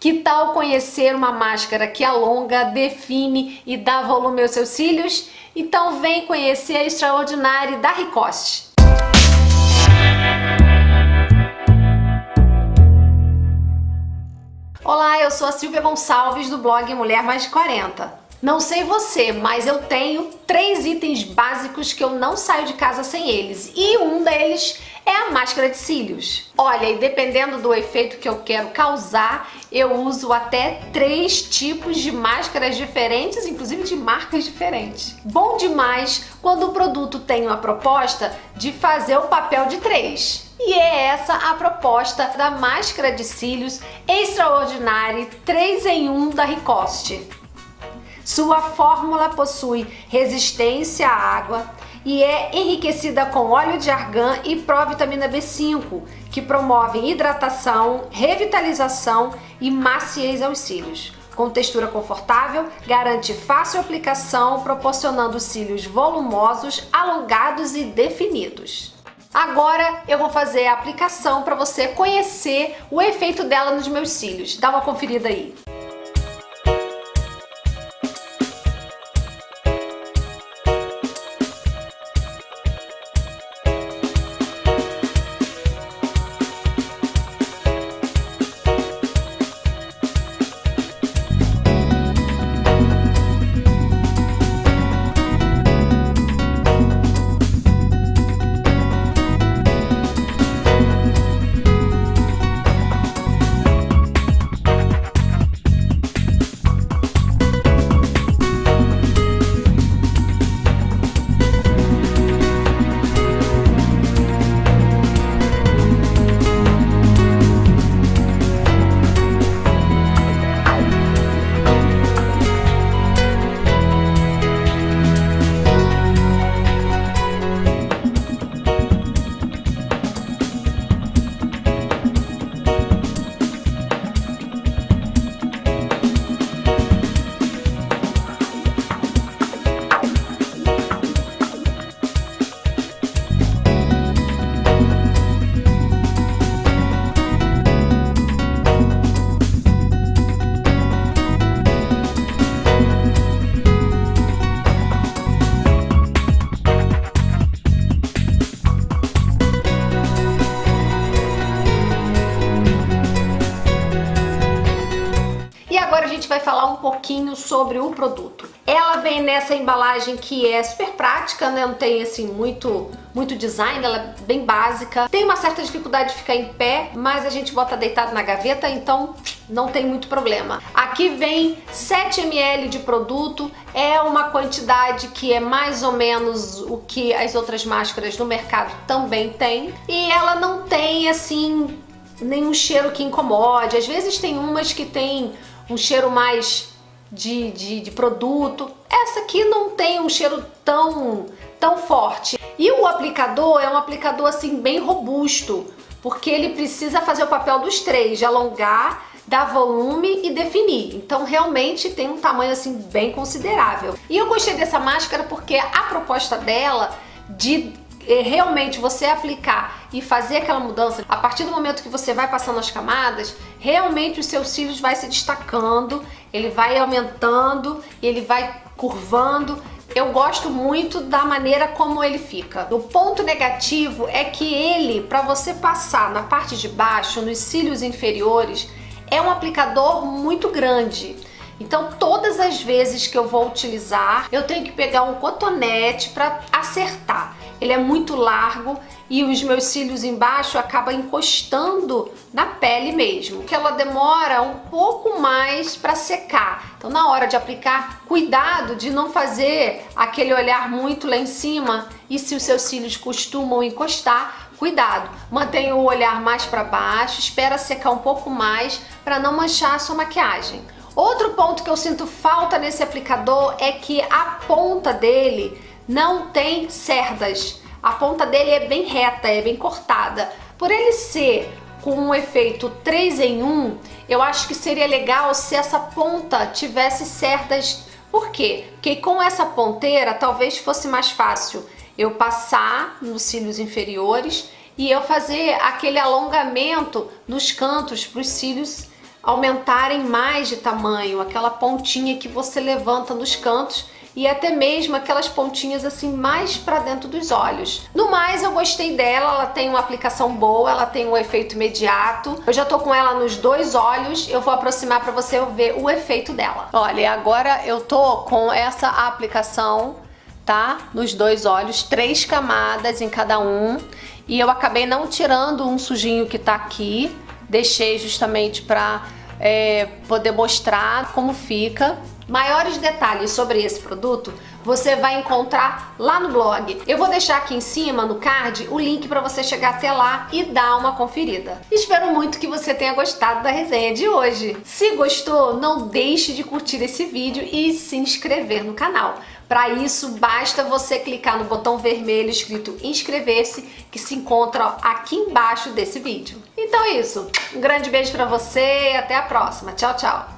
Que tal conhecer uma máscara que alonga, define e dá volume aos seus cílios? Então vem conhecer a Extraordinária da Ricoste. Olá, eu sou a Silvia Gonçalves do blog Mulher Mais de 40. Não sei você, mas eu tenho três itens básicos que eu não saio de casa sem eles. E um deles é a máscara de cílios. Olha, e dependendo do efeito que eu quero causar, eu uso até três tipos de máscaras diferentes, inclusive de marcas diferentes. Bom demais quando o produto tem uma proposta de fazer o papel de três. E é essa a proposta da máscara de cílios Extraordinária 3 em 1 da Ricoste. Sua fórmula possui resistência à água e é enriquecida com óleo de argan e provitamina B5, que promovem hidratação, revitalização e maciez aos cílios. Com textura confortável, garante fácil aplicação, proporcionando cílios volumosos, alongados e definidos. Agora eu vou fazer a aplicação para você conhecer o efeito dela nos meus cílios. Dá uma conferida aí. Vai falar um pouquinho sobre o produto. Ela vem nessa embalagem que é super prática, né? Não tem assim muito muito design, ela é bem básica. Tem uma certa dificuldade de ficar em pé, mas a gente bota deitado na gaveta, então não tem muito problema. Aqui vem 7 ml de produto, é uma quantidade que é mais ou menos o que as outras máscaras no mercado também tem. E ela não tem assim nenhum cheiro que incomode. Às vezes tem umas que tem um cheiro mais de, de, de, produto. Essa aqui não tem um cheiro tão, tão forte. E o aplicador é um aplicador assim bem robusto, porque ele precisa fazer o papel dos três, de alongar, dar volume e definir. Então realmente tem um tamanho assim bem considerável. E eu gostei dessa máscara porque a proposta dela de realmente você aplicar e fazer aquela mudança, a partir do momento que você vai passando as camadas, realmente os seus cílios vai se destacando, ele vai aumentando, ele vai curvando. Eu gosto muito da maneira como ele fica. O ponto negativo é que ele, para você passar na parte de baixo, nos cílios inferiores, é um aplicador muito grande. Então todas as vezes que eu vou utilizar, eu tenho que pegar um cotonete para acertar ele é muito largo e os meus cílios embaixo acabam encostando na pele mesmo, que ela demora um pouco mais para secar. Então na hora de aplicar, cuidado de não fazer aquele olhar muito lá em cima e se os seus cílios costumam encostar, cuidado, mantenha o olhar mais para baixo, espera secar um pouco mais para não manchar a sua maquiagem. Outro ponto que eu sinto falta nesse aplicador é que a ponta dele não tem cerdas. A ponta dele é bem reta, é bem cortada. Por ele ser com um efeito 3 em 1, eu acho que seria legal se essa ponta tivesse cerdas. Por quê? Porque com essa ponteira talvez fosse mais fácil eu passar nos cílios inferiores e eu fazer aquele alongamento nos cantos para os cílios aumentarem mais de tamanho, aquela pontinha que você levanta nos cantos e até mesmo aquelas pontinhas assim mais para dentro dos olhos. No mais, eu gostei dela, ela tem uma aplicação boa, ela tem um efeito imediato. Eu já tô com ela nos dois olhos, eu vou aproximar para você ver o efeito dela. Olha, agora eu tô com essa aplicação, tá? Nos dois olhos, três camadas em cada um. E eu acabei não tirando um sujinho que tá aqui, deixei justamente para é, poder mostrar como fica. Maiores detalhes sobre esse produto você vai encontrar lá no blog. Eu vou deixar aqui em cima, no card, o link para você chegar até lá e dar uma conferida. Espero muito que você tenha gostado da resenha de hoje. Se gostou, não deixe de curtir esse vídeo e se inscrever no canal. Para isso, basta você clicar no botão vermelho escrito inscrever-se, que se encontra aqui embaixo desse vídeo. Então é isso. Um grande beijo para você e até a próxima. Tchau, tchau.